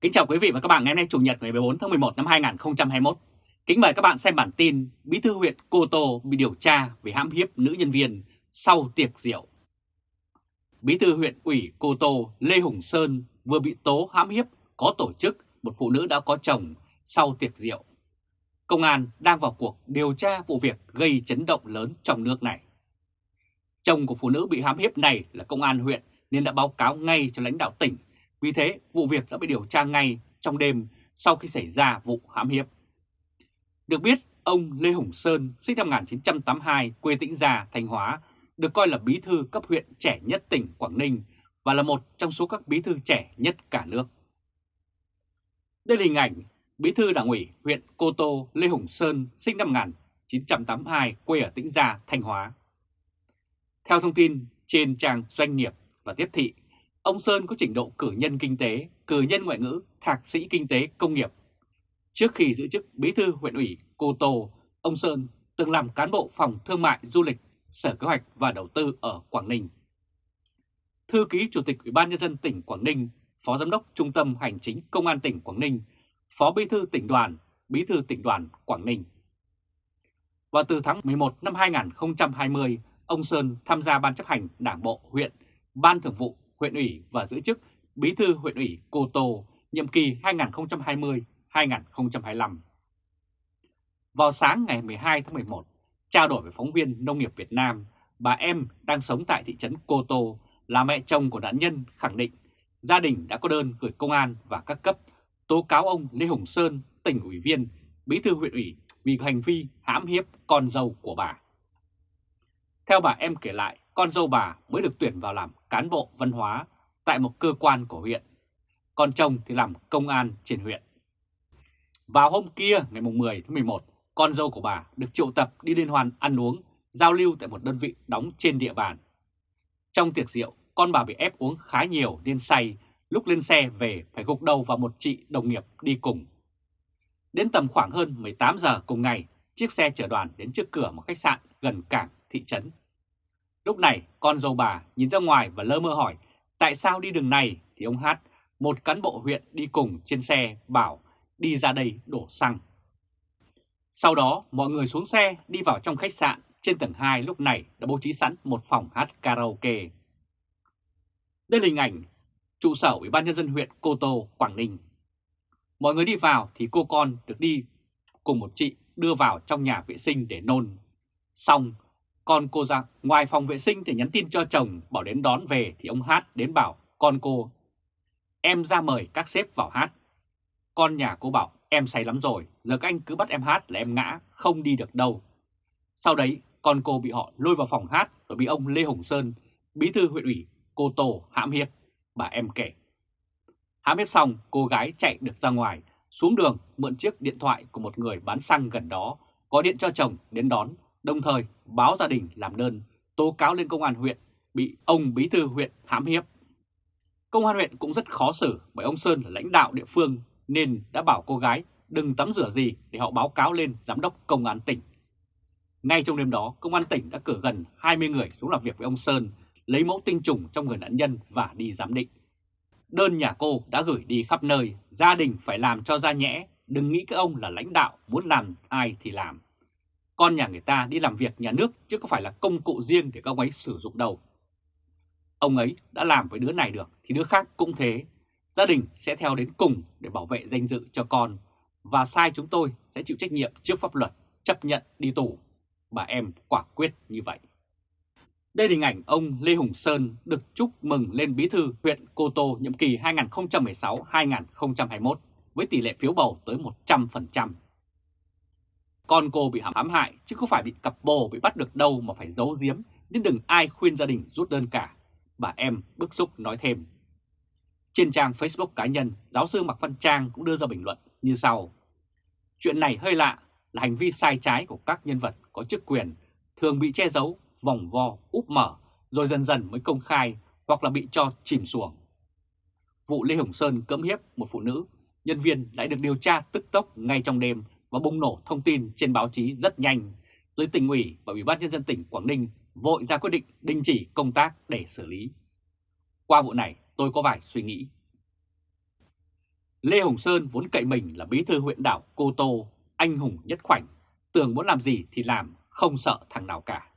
Kính chào quý vị và các bạn ngày hôm nay Chủ nhật ngày 14 tháng 11 năm 2021. Kính mời các bạn xem bản tin Bí thư huyện Cô Tô bị điều tra vì hãm hiếp nữ nhân viên sau tiệc rượu. Bí thư huyện ủy Cô Tô Lê Hùng Sơn vừa bị tố hãm hiếp có tổ chức một phụ nữ đã có chồng sau tiệc rượu. Công an đang vào cuộc điều tra vụ việc gây chấn động lớn trong nước này. Chồng của phụ nữ bị hãm hiếp này là công an huyện nên đã báo cáo ngay cho lãnh đạo tỉnh vì thế, vụ việc đã bị điều tra ngay trong đêm sau khi xảy ra vụ hãm hiếp. Được biết, ông Lê Hùng Sơn, sinh năm 1982, quê Tĩnh Gia, Thanh Hóa, được coi là bí thư cấp huyện trẻ nhất tỉnh Quảng Ninh và là một trong số các bí thư trẻ nhất cả nước. Đây là hình ảnh bí thư đảng ủy huyện Cô Tô Lê Hùng Sơn, sinh năm 1982, quê ở Tĩnh Gia, Thanh Hóa. Theo thông tin trên trang doanh nghiệp và tiếp thị Ông Sơn có trình độ cử nhân kinh tế, cử nhân ngoại ngữ, thạc sĩ kinh tế công nghiệp. Trước khi giữ chức bí thư huyện ủy Cô Tô, ông Sơn từng làm cán bộ phòng thương mại du lịch, sở kế hoạch và đầu tư ở Quảng Ninh. Thư ký Chủ tịch Ủy ban Nhân dân tỉnh Quảng Ninh, Phó Giám đốc Trung tâm Hành chính Công an tỉnh Quảng Ninh, Phó Bí thư tỉnh đoàn, Bí thư tỉnh đoàn Quảng Ninh. Và từ tháng 11 năm 2020, ông Sơn tham gia Ban chấp hành Đảng Bộ huyện, Ban Thường vụ huyện ủy và giữ chức Bí thư huyện ủy Cô Tô nhiệm kỳ 2020-2025. Vào sáng ngày 12 tháng 11, trao đổi với phóng viên Nông nghiệp Việt Nam, bà em đang sống tại thị trấn Cô Tô là mẹ chồng của nạn nhân khẳng định gia đình đã có đơn gửi công an và các cấp tố cáo ông Lê Hồng Sơn, tỉnh ủy viên, bí thư huyện ủy vì hành vi hãm hiếp con dâu của bà. Theo bà em kể lại, con dâu bà mới được tuyển vào làm cán bộ văn hóa tại một cơ quan của huyện, còn chồng thì làm công an trên huyện. Vào hôm kia ngày 10 tháng 11, con dâu của bà được triệu tập đi liên hoan ăn uống, giao lưu tại một đơn vị đóng trên địa bàn. Trong tiệc rượu, con bà bị ép uống khá nhiều nên say, lúc lên xe về phải gục đầu vào một chị đồng nghiệp đi cùng. Đến tầm khoảng hơn 18 giờ cùng ngày, chiếc xe chở đoàn đến trước cửa một khách sạn gần cảng thị trấn Lúc này con dâu bà nhìn ra ngoài và lơ mơ hỏi tại sao đi đường này thì ông Hát, một cán bộ huyện đi cùng trên xe bảo đi ra đây đổ xăng. Sau đó mọi người xuống xe đi vào trong khách sạn trên tầng 2 lúc này đã bố trí sẵn một phòng hát karaoke. Đây là hình ảnh trụ sở Ủy ban Nhân dân huyện Cô Tô, Quảng Ninh. Mọi người đi vào thì cô con được đi cùng một chị đưa vào trong nhà vệ sinh để nôn. Xong con cô ra ngoài phòng vệ sinh thì nhắn tin cho chồng bảo đến đón về thì ông Hát đến bảo con cô Em ra mời các sếp vào hát. Con nhà cô bảo em say lắm rồi, giờ các anh cứ bắt em hát là em ngã, không đi được đâu. Sau đấy con cô bị họ lôi vào phòng hát rồi bị ông Lê Hồng Sơn, bí thư huyện ủy, cô Tổ hãm hiếp, bà em kể. Hãm hiếp xong cô gái chạy được ra ngoài, xuống đường mượn chiếc điện thoại của một người bán xăng gần đó, có điện cho chồng đến đón đồng thời báo gia đình làm đơn tố cáo lên công an huyện bị ông bí thư huyện hãm hiếp. Công an huyện cũng rất khó xử bởi ông Sơn là lãnh đạo địa phương nên đã bảo cô gái đừng tắm rửa gì để họ báo cáo lên giám đốc công an tỉnh. Ngay trong đêm đó, công an tỉnh đã cử gần 20 người xuống làm việc với ông Sơn, lấy mẫu tinh trùng trong người nạn nhân và đi giám định. Đơn nhà cô đã gửi đi khắp nơi, gia đình phải làm cho ra nhẽ, đừng nghĩ các ông là lãnh đạo, muốn làm ai thì làm. Con nhà người ta đi làm việc nhà nước chứ không phải là công cụ riêng để các ông ấy sử dụng đâu. Ông ấy đã làm với đứa này được thì đứa khác cũng thế. Gia đình sẽ theo đến cùng để bảo vệ danh dự cho con và sai chúng tôi sẽ chịu trách nhiệm trước pháp luật, chấp nhận đi tù. Bà em quả quyết như vậy. Đây là hình ảnh ông Lê Hùng Sơn được chúc mừng lên bí thư huyện Cô Tô nhiệm kỳ 2016-2021 với tỷ lệ phiếu bầu tới 100%. Con cô bị hãm hại chứ không phải bị cặp bồ bị bắt được đâu mà phải giấu giếm nên đừng ai khuyên gia đình rút đơn cả. Bà em bức xúc nói thêm. Trên trang Facebook cá nhân, giáo sư Mạc Văn Trang cũng đưa ra bình luận như sau. Chuyện này hơi lạ là hành vi sai trái của các nhân vật có chức quyền thường bị che giấu, vòng vo, úp mở rồi dần dần mới công khai hoặc là bị cho chìm xuồng. Vụ Lê Hồng Sơn cưỡng hiếp một phụ nữ, nhân viên lại được điều tra tức tốc ngay trong đêm và bùng nổ thông tin trên báo chí rất nhanh, tới tỉnh ủy và Ủy ban Nhân dân tỉnh Quảng Ninh vội ra quyết định đình chỉ công tác để xử lý. Qua vụ này tôi có vài suy nghĩ. Lê Hồng Sơn vốn cậy mình là bí thư huyện đảo Cô Tô, anh hùng nhất khoảnh, tưởng muốn làm gì thì làm, không sợ thằng nào cả.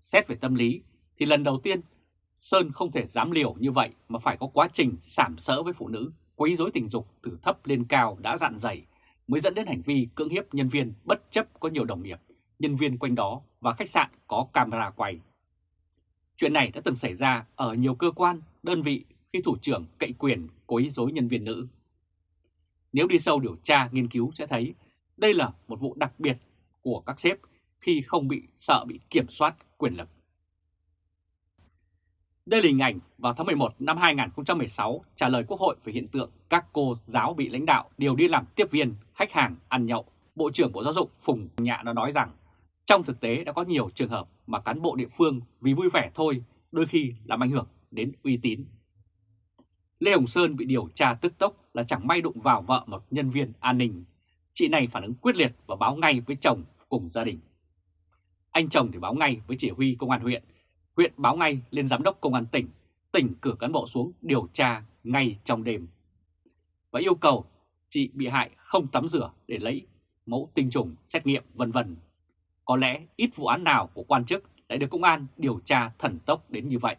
Xét về tâm lý thì lần đầu tiên Sơn không thể dám liều như vậy mà phải có quá trình sảm sỡ với phụ nữ, quấy rối tình dục từ thấp lên cao đã dặn dày mới dẫn đến hành vi cưỡng hiếp nhân viên bất chấp có nhiều đồng nghiệp, nhân viên quanh đó và khách sạn có camera quay. Chuyện này đã từng xảy ra ở nhiều cơ quan, đơn vị khi thủ trưởng cậy quyền quấy rối nhân viên nữ. Nếu đi sâu điều tra nghiên cứu sẽ thấy đây là một vụ đặc biệt của các sếp khi không bị sợ bị kiểm soát quyền lực. Đây là hình ảnh vào tháng 11 năm 2016 trả lời Quốc hội về hiện tượng các cô giáo bị lãnh đạo điều đi làm tiếp viên, khách hàng ăn nhậu. Bộ trưởng Bộ Giáo dục Phùng Nhạ đã nói rằng trong thực tế đã có nhiều trường hợp mà cán bộ địa phương vì vui vẻ thôi đôi khi làm ảnh hưởng đến uy tín. Lê Hồng Sơn bị điều tra tức tốc là chẳng may đụng vào vợ một nhân viên an ninh. Chị này phản ứng quyết liệt và báo ngay với chồng cùng gia đình. Anh chồng thì báo ngay với chỉ huy công an huyện huyện báo ngay lên giám đốc công an tỉnh, tỉnh cử cán bộ xuống điều tra ngay trong đêm. Và yêu cầu chị bị hại không tắm rửa để lấy mẫu tinh trùng, xét nghiệm vân vân. Có lẽ ít vụ án nào của quan chức lại được công an điều tra thần tốc đến như vậy.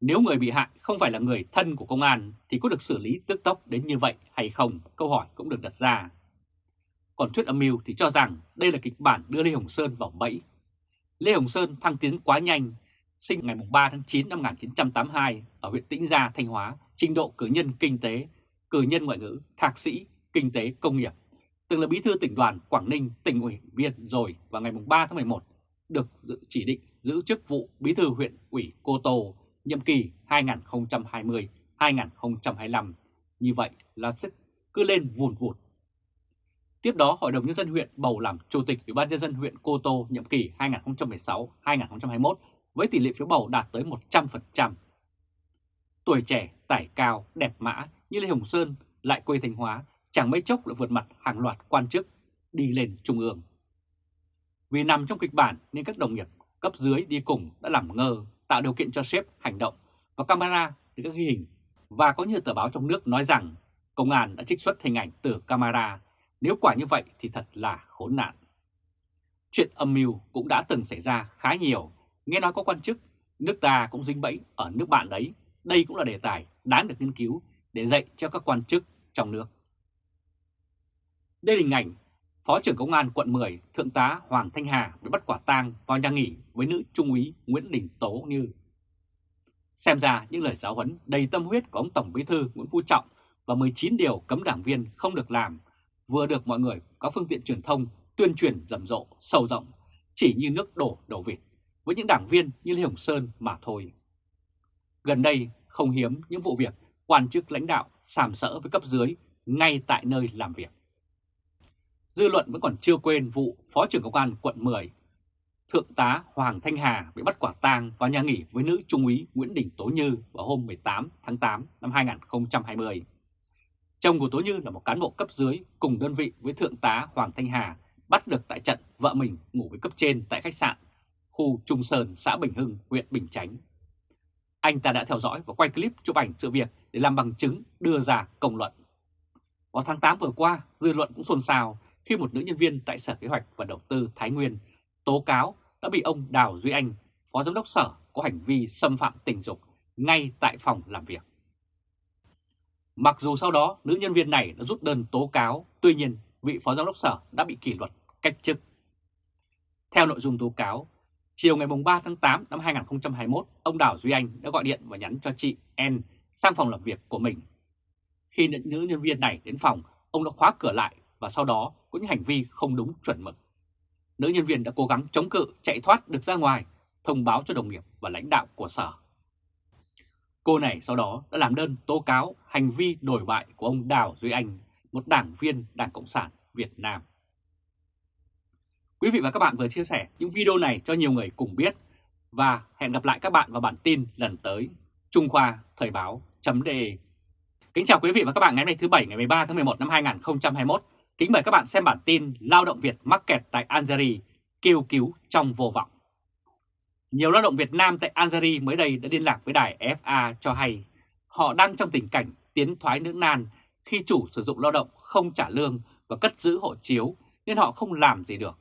Nếu người bị hại không phải là người thân của công an thì có được xử lý tức tốc đến như vậy hay không? Câu hỏi cũng được đặt ra. Còn thuyết âm mưu thì cho rằng đây là kịch bản đưa Lê Hồng Sơn vào bẫy. Lê Hồng Sơn thăng tiến quá nhanh sinh ngày 3 tháng 9 năm 1982 ở huyện Tĩnh Gia, Thanh Hóa, trình độ cử nhân kinh tế, cử nhân ngoại ngữ, thạc sĩ, kinh tế công nghiệp. Từng là bí thư tỉnh đoàn Quảng Ninh, tỉnh ủy viên rồi vào ngày 3 tháng 11 được chỉ định giữ chức vụ bí thư huyện ủy Cô Tô nhiệm kỳ 2020-2025. Như vậy là sức cứ lên vùn vụt. Tiếp đó, Hội đồng Nhân dân huyện bầu làm Chủ tịch Ủy ban Nhân dân huyện Cô Tô nhiệm kỳ 2016-2021 với tỷ lệ phiếu bầu đạt tới 100%. Tuổi trẻ, tải cao, đẹp mã như Lê Hồng Sơn lại quê Thanh Hóa chẳng mấy chốc lại vượt mặt hàng loạt quan chức đi lên trung ương. Vì nằm trong kịch bản nên các đồng nghiệp cấp dưới đi cùng đã làm ngơ, tạo điều kiện cho sếp hành động và camera để các ghi hình. Và có như tờ báo trong nước nói rằng công an đã trích xuất hình ảnh từ camera. Nếu quả như vậy thì thật là khốn nạn. Chuyện âm mưu cũng đã từng xảy ra khá nhiều Nghe nói có quan chức, nước ta cũng dính bẫy ở nước bạn đấy. Đây cũng là đề tài đáng được nghiên cứu để dạy cho các quan chức trong nước. Đây là hình ảnh Phó trưởng Công an quận 10 Thượng tá Hoàng Thanh Hà bị bắt quả tang vào nhà nghỉ với nữ trung úy Nguyễn Đình Tố Như. Xem ra những lời giáo huấn đầy tâm huyết của ông Tổng Bí thư Nguyễn Phú Trọng và 19 điều cấm đảng viên không được làm vừa được mọi người có phương tiện truyền thông tuyên truyền rầm rộ, sâu rộng, chỉ như nước đổ đầu vịt với những đảng viên như Lê Hồng Sơn mà thôi. Gần đây không hiếm những vụ việc quan chức lãnh đạo sàm sỡ với cấp dưới ngay tại nơi làm việc. Dư luận vẫn còn chưa quên vụ Phó trưởng Công an quận 10, Thượng tá Hoàng Thanh Hà bị bắt quả tang vào nhà nghỉ với nữ trung úy Nguyễn Đình Tố Như vào hôm 18 tháng 8 năm 2020. Chồng của Tố Như là một cán bộ cấp dưới cùng đơn vị với Thượng tá Hoàng Thanh Hà bắt được tại trận vợ mình ngủ với cấp trên tại khách sạn khu Trung Sơn, xã Bình Hưng, huyện Bình Chánh. Anh ta đã theo dõi và quay clip chụp ảnh sự việc để làm bằng chứng đưa ra công luận. Vào tháng 8 vừa qua, dư luận cũng xôn xao khi một nữ nhân viên tại Sở Kế hoạch và Đầu tư Thái Nguyên tố cáo đã bị ông Đào Duy Anh, Phó Giám đốc Sở có hành vi xâm phạm tình dục ngay tại phòng làm việc. Mặc dù sau đó nữ nhân viên này đã rút đơn tố cáo, tuy nhiên vị Phó Giám đốc Sở đã bị kỷ luật cách chức. Theo nội dung tố cáo, Chiều ngày 3 tháng 8 năm 2021, ông Đào Duy Anh đã gọi điện và nhắn cho chị N sang phòng làm việc của mình. Khi nữ nhân viên này đến phòng, ông đã khóa cửa lại và sau đó có những hành vi không đúng chuẩn mực. Nữ nhân viên đã cố gắng chống cự chạy thoát được ra ngoài, thông báo cho đồng nghiệp và lãnh đạo của sở. Cô này sau đó đã làm đơn tố cáo hành vi đổi bại của ông Đào Duy Anh, một đảng viên Đảng Cộng sản Việt Nam. Quý vị và các bạn vừa chia sẻ những video này cho nhiều người cùng biết và hẹn gặp lại các bạn vào bản tin lần tới. Trung Khoa Thời báo.de Kính chào quý vị và các bạn ngày hôm nay thứ Bảy, ngày 13 tháng 11 năm 2021. Kính mời các bạn xem bản tin Lao động Việt mắc kẹt tại Algeria, kêu cứu trong vô vọng. Nhiều lao động Việt Nam tại Algeria mới đây đã liên lạc với đài FA cho hay họ đang trong tình cảnh tiến thoái nước nan khi chủ sử dụng lao động không trả lương và cất giữ hộ chiếu nên họ không làm gì được.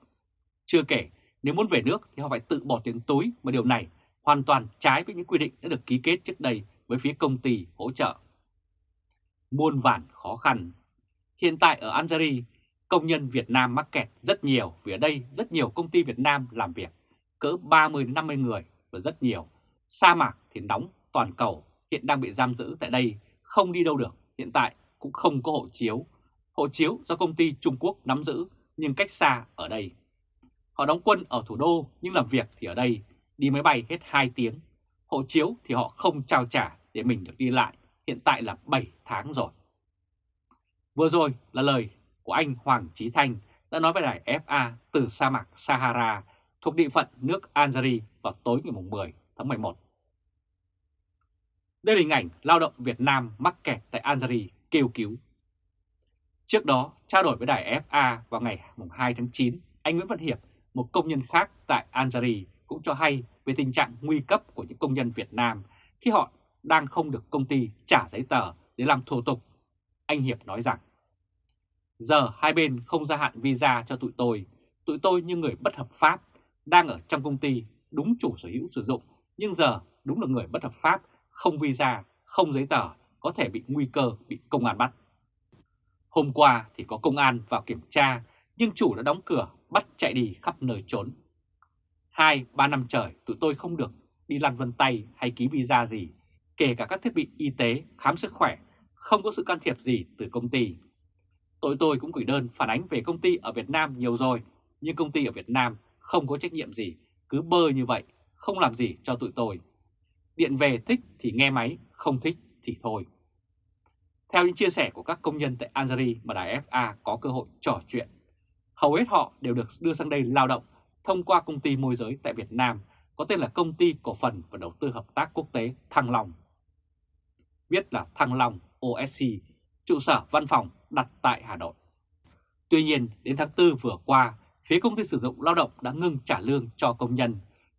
Chưa kể, nếu muốn về nước thì họ phải tự bỏ tiền túi mà điều này hoàn toàn trái với những quy định đã được ký kết trước đây với phía công ty hỗ trợ. Muôn vàn khó khăn Hiện tại ở Algeria, công nhân Việt Nam mắc kẹt rất nhiều vì ở đây rất nhiều công ty Việt Nam làm việc, cỡ 30-50 người và rất nhiều. Sa mạc thì nóng toàn cầu hiện đang bị giam giữ tại đây, không đi đâu được, hiện tại cũng không có hộ chiếu. Hộ chiếu do công ty Trung Quốc nắm giữ nhưng cách xa ở đây. Họ đóng quân ở thủ đô nhưng làm việc thì ở đây, đi máy bay hết 2 tiếng. Hộ chiếu thì họ không trao trả để mình được đi lại, hiện tại là 7 tháng rồi. Vừa rồi là lời của anh Hoàng Trí Thanh đã nói với đài FA từ sa mạc Sahara thuộc địa phận nước Algeria vào tối ngày 10 tháng 11. Đây là hình ảnh lao động Việt Nam mắc kẹt tại Algeria kêu cứu. Trước đó, trao đổi với đài FA vào ngày 2 tháng 9, anh Nguyễn Văn Hiệp, một công nhân khác tại Algeria cũng cho hay về tình trạng nguy cấp của những công nhân Việt Nam khi họ đang không được công ty trả giấy tờ để làm thủ tục. Anh Hiệp nói rằng, giờ hai bên không gia hạn visa cho tụi tôi, tụi tôi như người bất hợp pháp, đang ở trong công ty đúng chủ sở hữu sử dụng, nhưng giờ đúng là người bất hợp pháp, không visa, không giấy tờ, có thể bị nguy cơ bị công an bắt. Hôm qua thì có công an vào kiểm tra, nhưng chủ đã đóng cửa, bắt chạy đi khắp nơi trốn. Hai, ba năm trời tụi tôi không được đi lăn vân tay hay ký visa gì, kể cả các thiết bị y tế, khám sức khỏe, không có sự can thiệp gì từ công ty. Tụi tôi cũng gửi đơn phản ánh về công ty ở Việt Nam nhiều rồi, nhưng công ty ở Việt Nam không có trách nhiệm gì, cứ bơ như vậy, không làm gì cho tụi tôi. Điện về thích thì nghe máy, không thích thì thôi. Theo những chia sẻ của các công nhân tại Algeria mà đài FA có cơ hội trò chuyện, hầu hết họ đều được đưa sang đây lao động thông qua công ty môi giới tại Việt Nam có tên là Công ty Cổ phần và Đầu tư Hợp tác Quốc tế Thăng Long. Viết là Thăng Long OSC, trụ sở văn phòng đặt tại Hà Nội. Tuy nhiên, đến tháng 4 vừa qua, phía công ty sử dụng lao động đã ngưng trả lương cho công nhân,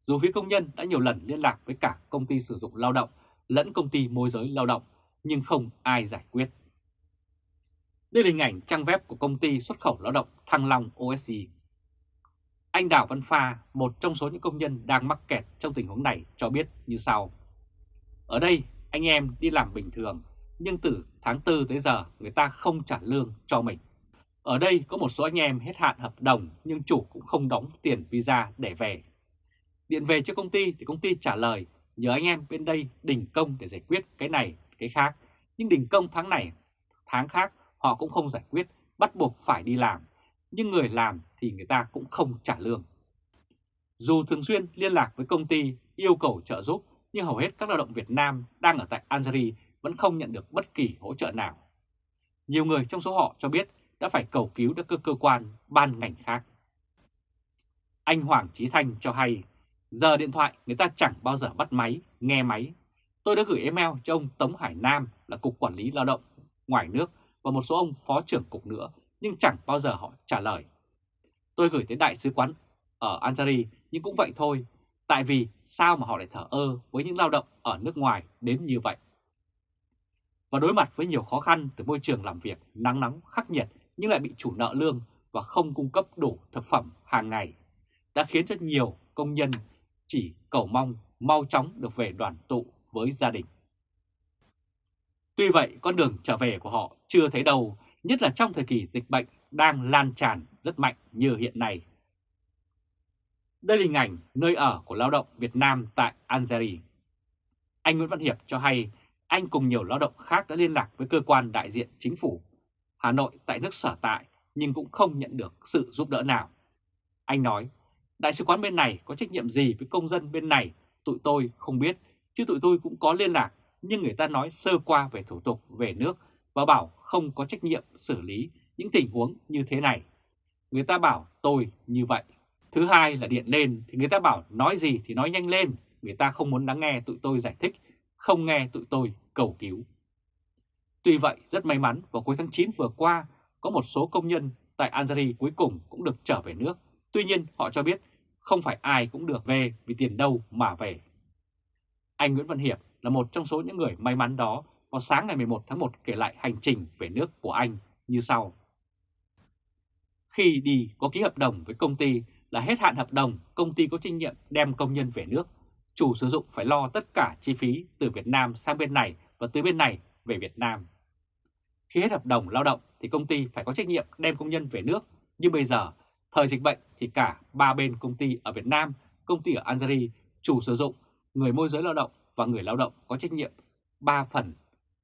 dù phía công nhân đã nhiều lần liên lạc với cả công ty sử dụng lao động lẫn công ty môi giới lao động, nhưng không ai giải quyết. Đây là hình ảnh trang web của công ty xuất khẩu lao động Thăng Long OSC. Anh Đào Văn Pha, một trong số những công nhân đang mắc kẹt trong tình huống này cho biết như sau. Ở đây, anh em đi làm bình thường, nhưng từ tháng 4 tới giờ người ta không trả lương cho mình. Ở đây có một số anh em hết hạn hợp đồng nhưng chủ cũng không đóng tiền visa để về. Điện về cho công ty thì công ty trả lời nhờ anh em bên đây đình công để giải quyết cái này, cái khác. Nhưng đình công tháng này, tháng khác họ cũng không giải quyết, bắt buộc phải đi làm. Nhưng người làm thì người ta cũng không trả lương. Dù thường xuyên liên lạc với công ty yêu cầu trợ giúp, nhưng hầu hết các lao động Việt Nam đang ở tại Algeria vẫn không nhận được bất kỳ hỗ trợ nào. Nhiều người trong số họ cho biết đã phải cầu cứu các cơ, cơ quan, ban ngành khác. Anh Hoàng Trí Thanh cho hay, giờ điện thoại người ta chẳng bao giờ bắt máy, nghe máy. Tôi đã gửi email cho ông Tống Hải Nam là Cục Quản lý Lao động ngoài nước và một số ông Phó trưởng Cục nữa, nhưng chẳng bao giờ họ trả lời. Tôi gửi tới Đại sứ quán ở Algeria nhưng cũng vậy thôi, tại vì sao mà họ lại thở ơ với những lao động ở nước ngoài đến như vậy và đối mặt với nhiều khó khăn từ môi trường làm việc nắng nóng khắc nghiệt nhưng lại bị chủ nợ lương và không cung cấp đủ thực phẩm hàng ngày, đã khiến cho nhiều công nhân chỉ cầu mong mau chóng được về đoàn tụ với gia đình. Tuy vậy, con đường trở về của họ chưa thấy đâu, nhất là trong thời kỳ dịch bệnh đang lan tràn rất mạnh như hiện nay. Đây là hình ảnh nơi ở của lao động Việt Nam tại Algeria. Anh Nguyễn Văn Hiệp cho hay anh cùng nhiều lao động khác đã liên lạc với cơ quan đại diện chính phủ Hà Nội tại nước sở tại nhưng cũng không nhận được sự giúp đỡ nào. Anh nói, đại sứ quán bên này có trách nhiệm gì với công dân bên này, tụi tôi không biết, chứ tụi tôi cũng có liên lạc, nhưng người ta nói sơ qua về thủ tục về nước và bảo không có trách nhiệm xử lý những tình huống như thế này. Người ta bảo tôi như vậy. Thứ hai là điện lên thì người ta bảo nói gì thì nói nhanh lên, người ta không muốn lắng nghe tụi tôi giải thích không nghe tụi tôi cầu cứu. Tuy vậy, rất may mắn vào cuối tháng 9 vừa qua, có một số công nhân tại Algeria cuối cùng cũng được trở về nước. Tuy nhiên, họ cho biết không phải ai cũng được về vì tiền đâu mà về. Anh Nguyễn Văn Hiệp là một trong số những người may mắn đó vào sáng ngày 11 tháng 1 kể lại hành trình về nước của anh như sau. Khi đi có ký hợp đồng với công ty là hết hạn hợp đồng, công ty có trách nhiệm đem công nhân về nước. Chủ sử dụng phải lo tất cả chi phí từ Việt Nam sang bên này và từ bên này về Việt Nam. Khi hết hợp đồng lao động thì công ty phải có trách nhiệm đem công nhân về nước. Nhưng bây giờ, thời dịch bệnh thì cả ba bên công ty ở Việt Nam, công ty ở Algeria, chủ sử dụng, người môi giới lao động và người lao động có trách nhiệm 3 phần.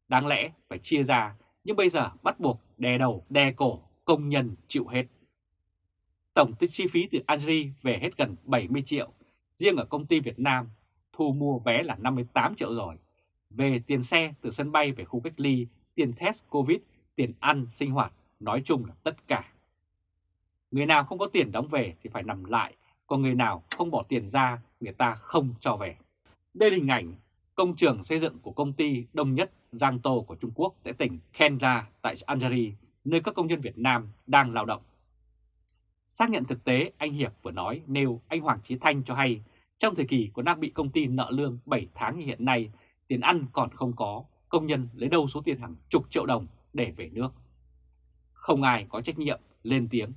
Đáng lẽ phải chia ra, nhưng bây giờ bắt buộc đè đầu, đè cổ, công nhân chịu hết. Tổng tích chi phí từ Algeria về hết gần 70 triệu, riêng ở công ty Việt Nam thu mua vé là 58 triệu rồi. Về tiền xe từ sân bay về khu cách ly, tiền test Covid, tiền ăn, sinh hoạt, nói chung là tất cả. Người nào không có tiền đóng về thì phải nằm lại, còn người nào không bỏ tiền ra, người ta không cho về. Đây là hình ảnh công trường xây dựng của công ty đông nhất Giang Tô của Trung Quốc tại tỉnh Kendra tại Algeria, nơi các công nhân Việt Nam đang lao động. Xác nhận thực tế, anh Hiệp vừa nói nêu anh Hoàng Chí Thanh cho hay trong thời kỳ còn đang bị công ty nợ lương 7 tháng như hiện nay, tiền ăn còn không có, công nhân lấy đâu số tiền hàng chục triệu đồng để về nước. Không ai có trách nhiệm lên tiếng.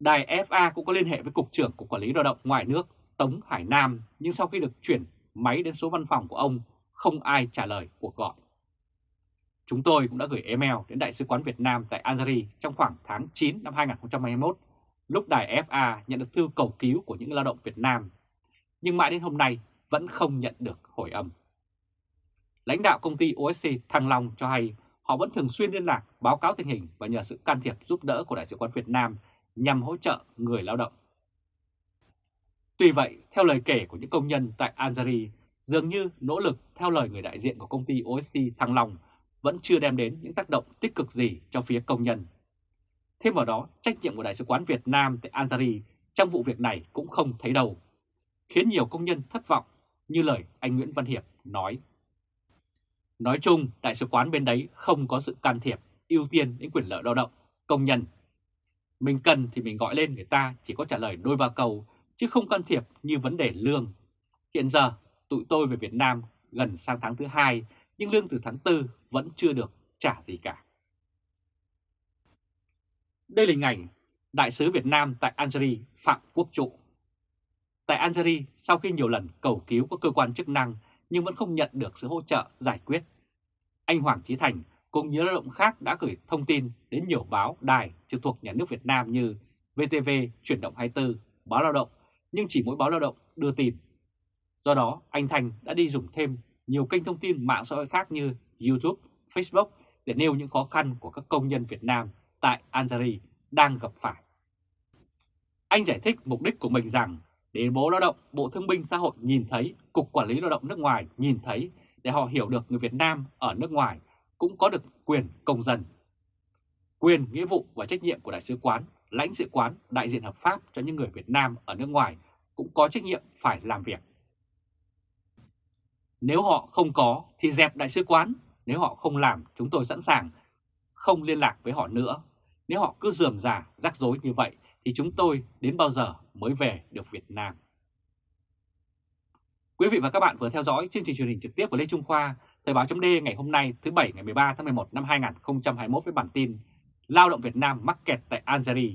Đài FA cũng có liên hệ với Cục trưởng Cục Quản lý Lao động ngoài nước Tống Hải Nam, nhưng sau khi được chuyển máy đến số văn phòng của ông, không ai trả lời cuộc gọi. Chúng tôi cũng đã gửi email đến Đại sứ quán Việt Nam tại Algeria trong khoảng tháng 9 năm 2021, lúc đài FA nhận được thư cầu cứu của những lao động Việt Nam, nhưng mãi đến hôm nay vẫn không nhận được hồi âm. Lãnh đạo công ty OSC Thăng Long cho hay họ vẫn thường xuyên liên lạc, báo cáo tình hình và nhờ sự can thiệp giúp đỡ của Đại sứ quán Việt Nam nhằm hỗ trợ người lao động. Tuy vậy, theo lời kể của những công nhân tại Algeria, dường như nỗ lực theo lời người đại diện của công ty OSC Thăng Long vẫn chưa đem đến những tác động tích cực gì cho phía công nhân. Thêm vào đó, trách nhiệm của Đại sứ quán Việt Nam tại Algeria trong vụ việc này cũng không thấy đâu, khiến nhiều công nhân thất vọng như lời anh Nguyễn Văn Hiệp nói. Nói chung, Đại sứ quán bên đấy không có sự can thiệp, ưu tiên đến quyền lợi lao động, công nhân. Mình cần thì mình gọi lên người ta chỉ có trả lời đôi ba câu, chứ không can thiệp như vấn đề lương. Hiện giờ, tụi tôi về Việt Nam gần sang tháng thứ hai, nhưng lương từ tháng 4 vẫn chưa được trả gì cả. Đây là hình ảnh Đại sứ Việt Nam tại Algeria Phạm Quốc Trụ. Tại Algeria, sau khi nhiều lần cầu cứu các cơ quan chức năng nhưng vẫn không nhận được sự hỗ trợ giải quyết, anh Hoàng Trí Thành cùng nhiều lao động khác đã gửi thông tin đến nhiều báo, đài trực thuộc nhà nước Việt Nam như VTV, Chuyển động 24, Báo Lao động, nhưng chỉ mỗi báo Lao động đưa tin. Do đó, anh Thành đã đi dùng thêm nhiều kênh thông tin mạng xã hội khác như YouTube, Facebook để nêu những khó khăn của các công nhân Việt Nam tại Algeria đang gặp phải. Anh giải thích mục đích của mình rằng để Bộ Lao động, Bộ Thương binh Xã hội nhìn thấy, Cục Quản lý Lao động nước ngoài nhìn thấy để họ hiểu được người Việt Nam ở nước ngoài cũng có được quyền công dân. Quyền, nghĩa vụ và trách nhiệm của Đại sứ quán, lãnh sự quán, đại diện hợp pháp cho những người Việt Nam ở nước ngoài cũng có trách nhiệm phải làm việc. Nếu họ không có thì dẹp Đại sứ quán, nếu họ không làm chúng tôi sẵn sàng không liên lạc với họ nữa. Nếu họ cứ dườm già, rắc rối như vậy thì chúng tôi đến bao giờ mới về được Việt Nam. Quý vị và các bạn vừa theo dõi chương trình truyền hình trực tiếp của Lê Trung Khoa, Thời báo chấm ngày hôm nay thứ Bảy ngày 13 tháng 11 năm 2021 với bản tin Lao động Việt Nam mắc kẹt tại Algeria,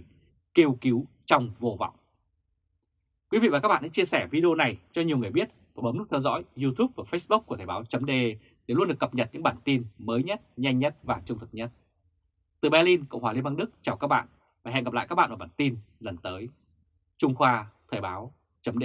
kêu cứu trong vô vọng. Quý vị và các bạn hãy chia sẻ video này cho nhiều người biết và bấm nút theo dõi YouTube và Facebook của Thời báo chấm để luôn được cập nhật những bản tin mới nhất, nhanh nhất và trung thực nhất. Từ Berlin, Cộng hòa Liên bang Đức chào các bạn và hẹn gặp lại các bạn ở bản tin lần tới. Trung Khoa Thời báo chấm